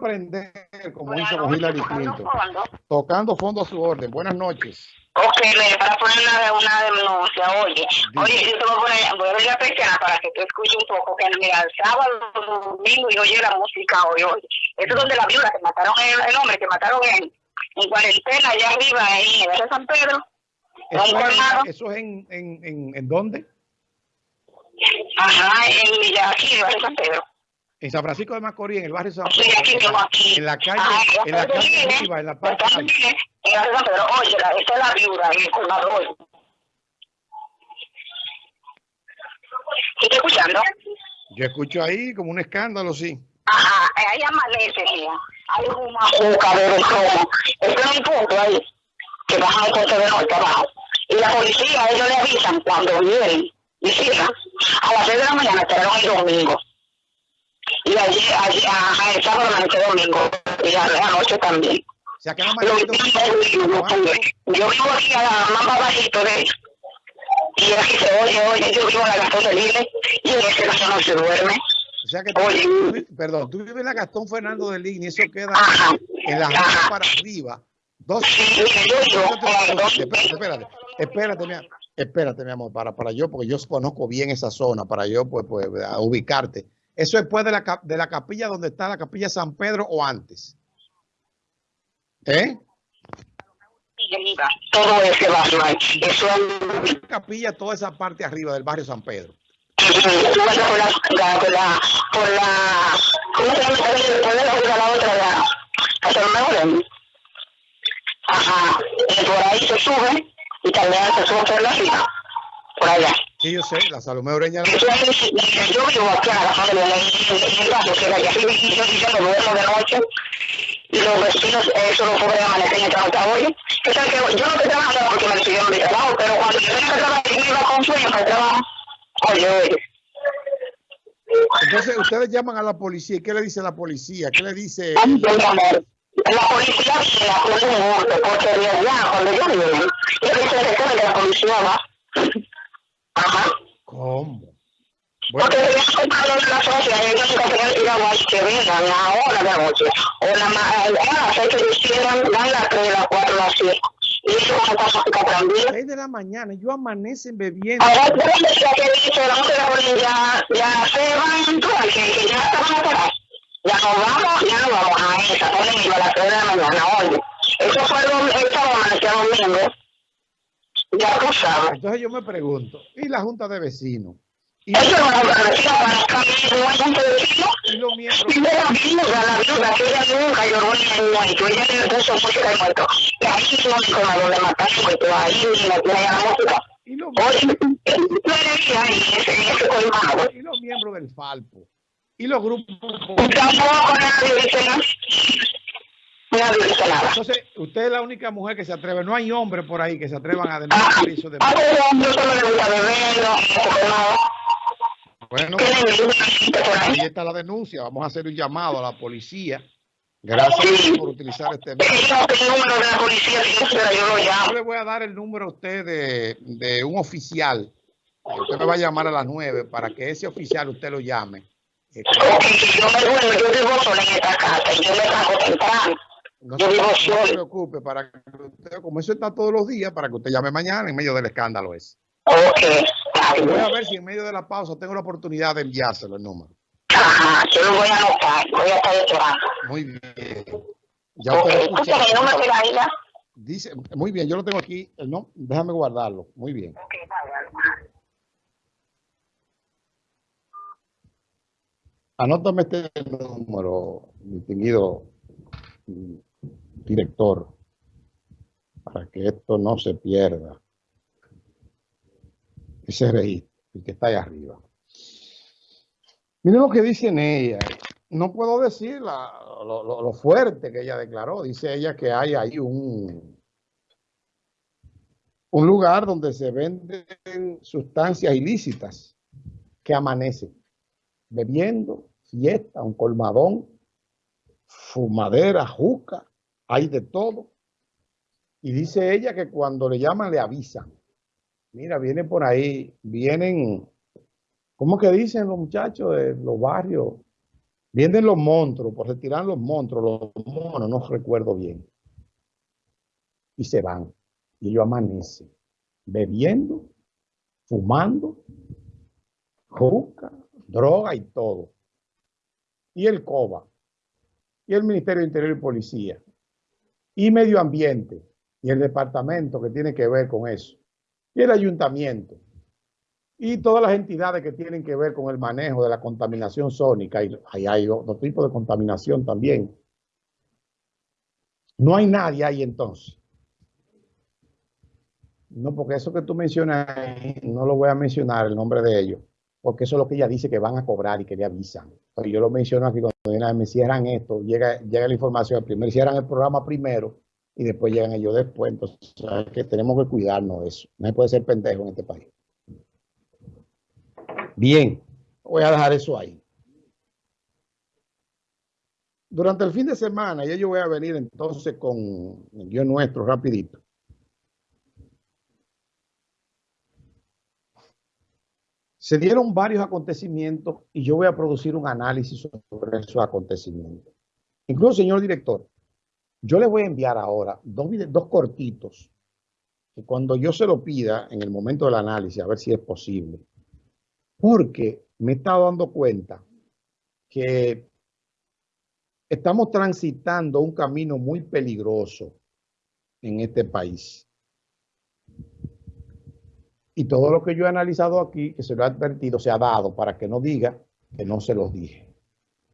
aprender, como hizo con Hillary Clinton. Tocando fondo a su orden. Buenas noches. Ok, para poner una, una denuncia, oye, oye, yo te voy a poner, voy a ver la persiana para que tú escuches un poco, que mira, el sábado, domingo, y oye la música hoy, oye. Eso es donde la viuda que mataron el, el hombre, que mataron en, en cuarentena, allá arriba, en el San Pedro. ¿Eso, es, ¿Eso es en, en, en, en dónde? Ajá, en Villa, aquí, en San Pedro. En San Francisco de Macorís, en el barrio San Pedro. Sí, aquí, aquí. En la calle, en la calle arriba, en la parte de En la San Pedro, oye, esta es la viuda, el colmador. ¿Estás escuchando? Yo escucho ahí como un escándalo, sí. Ajá, ahí amanece, mira. Hay una juca de rojo. Este es un punto ahí, que bajan el coche de norte abajo. Y la policía, ellos le avisan cuando vienen cierran. A las 6 de la mañana esperaron el domingo y allí, allí a, el sábado noche domingo y a la noche también. O sea, que no yo vivo aquí a la más bajito de y aquí se oye, oye, yo vivo en la Gastón de y en ese caso no se duerme. O sea que tú, oye, perdón, tú vives en la Gastón Fernando de y eso queda ajá, en la ajá. para arriba. Dos, sí, yo, yo, espérate, espérate, espérate, mi, espérate, mi amor, para, para yo, porque yo conozco bien esa zona, para yo, pues, pues, ubicarte. ¿Eso es después de la, de la capilla donde está la capilla San Pedro o antes? ¿Eh? Todo ese barrio Eso es... capilla, toda esa parte arriba del barrio San Pedro. Por la, por la, por la, ¿cómo se llama? la otra, la, hasta el Ajá, y por ahí se sube y también se sube por la arriba, por allá. Sí, yo sé, la Salomé Oreña. Yo vivo aquí a la familia en el barrio, que que yo diciendo duermo de noche y los vecinos, eso lo pueden amanecer en trabajo. Oye, que sabes que yo no estoy trabajando porque me pidieron mi trabajo, pero cuando yo tengo que trabajar, yo iba con sueño para el trabajo. Oye, oye. Entonces, ustedes llaman a la policía. ¿Y qué le dice la policía? ¿Qué le dice? La policía la pone un porque de allá, cuando yo vivo, yo pienso que la policía va. Ajá. ¿Cómo? Bueno. Porque ellos comprado la sociedad, ellos se ir a que vengan a la hora de la noche. O la a las seis que ellos quieran, dan las tres, las cuatro, las siete. Y eso van a pasar también. 6 de la mañana, ellos amanecen bebiendo. Ahora, ya que dice, vamos a la ya, ya se van, que, que ya estaban atrás. Ya nos vamos, ya nos vamos a esa, ponen a las 3 de la mañana, oye. Eso fue el sábado, domingo. Ya tú sabes. Entonces yo me pregunto, ¿y la Junta de Vecinos? ¿Y Eso no es la vecina para la Junta de Vecinos. Y los miembros. Y la viuda, la viuda, que ella nunca lloró ni muerto. Ella le puso música muerto. Y ahí no me con la donde mataron, porque ahí no tiene la música. Y los, Oye, tú eres ahí, ese, ese colmado. y los miembros del Falpo. Y los grupos. Tampoco nadie dice nada. Entonces, usted es la única mujer que se atreve. No hay hombre por ahí que se atrevan a denunciar eso de A ver, hombre, solo le gusta beber, no, Bueno, ¿Qué le gusta por ahí? está la denuncia. Vamos a hacer un llamado a la policía. Gracias por utilizar este Es que yo le voy a dar el número a usted de, de un oficial. Usted me va a llamar a las nueve para que ese oficial usted lo llame. Ok, yo me duermo, yo vivo sola en esta casa y yo me saco temprano. No Yo se, vivo no se solo. preocupe, para que usted, como eso está todos los días, para que usted llame mañana en medio del escándalo ese. Ok, está Voy a ver si en medio de la pausa tengo la oportunidad de enviárselo el número. Ajá, yo lo voy a anotar, voy a estar esperando. Muy bien. Ya Ok, usted lo escucha. Dice, muy bien, yo lo tengo aquí. No, déjame guardarlo. Muy bien. Ok, vale. Anótame este número, distinguido director, para que esto no se pierda. Ese registro, el que está ahí arriba. Miren lo que dicen ella. No puedo decir la- lo fuerte que ella declaró. Dice ella que hay ahí un, un lugar donde se venden sustancias ilícitas que amanecen bebiendo, fiesta, un colmadón, fumadera, juca, hay de todo. Y dice ella que cuando le llaman le avisan. Mira, vienen por ahí, vienen, ¿cómo que dicen los muchachos de los barrios? Vienen los monstruos, por retirar los monstruos, los monos, no recuerdo bien. Y se van. Y ellos amanecen, bebiendo, fumando, juca, droga y todo. Y el COBA, y el Ministerio de Interior y Policía, y Medio Ambiente, y el departamento que tiene que ver con eso, y el ayuntamiento, y todas las entidades que tienen que ver con el manejo de la contaminación sónica, y ahí hay otro tipo de contaminación también. No hay nadie ahí entonces. No, porque eso que tú mencionas, no lo voy a mencionar el nombre de ellos, porque eso es lo que ella dice que van a cobrar y que le avisan. Yo lo menciono aquí cuando me cierran esto, llega, llega la información, primero cierran el programa primero y después llegan ellos después. Entonces, que tenemos que cuidarnos de eso. No se puede ser pendejo en este país. Bien, voy a dejar eso ahí. Durante el fin de semana, ya yo voy a venir entonces con guion nuestro rapidito. Se dieron varios acontecimientos y yo voy a producir un análisis sobre esos acontecimientos. Incluso, señor director, yo le voy a enviar ahora dos, dos cortitos que cuando yo se lo pida en el momento del análisis, a ver si es posible, porque me he estado dando cuenta que estamos transitando un camino muy peligroso en este país. Y todo lo que yo he analizado aquí, que se lo he advertido, se ha dado para que no diga que no se los dije.